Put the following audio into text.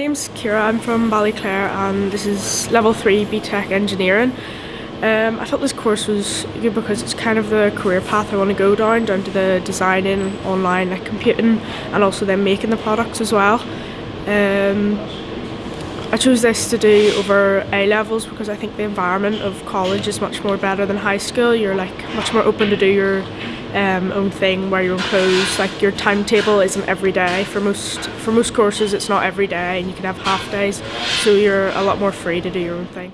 name's Kira, I'm from Ballyclare and this is level 3 BTEC engineering. Um, I thought this course was good because it's kind of the career path I want to go down, down to the designing, online like computing and also then making the products as well. Um, I chose this to do over A levels because I think the environment of college is much more better than high school. You're like much more open to do your um, own thing, wear your own clothes. Like your timetable isn't every day. For most for most courses, it's not every day, and you can have half days, so you're a lot more free to do your own thing.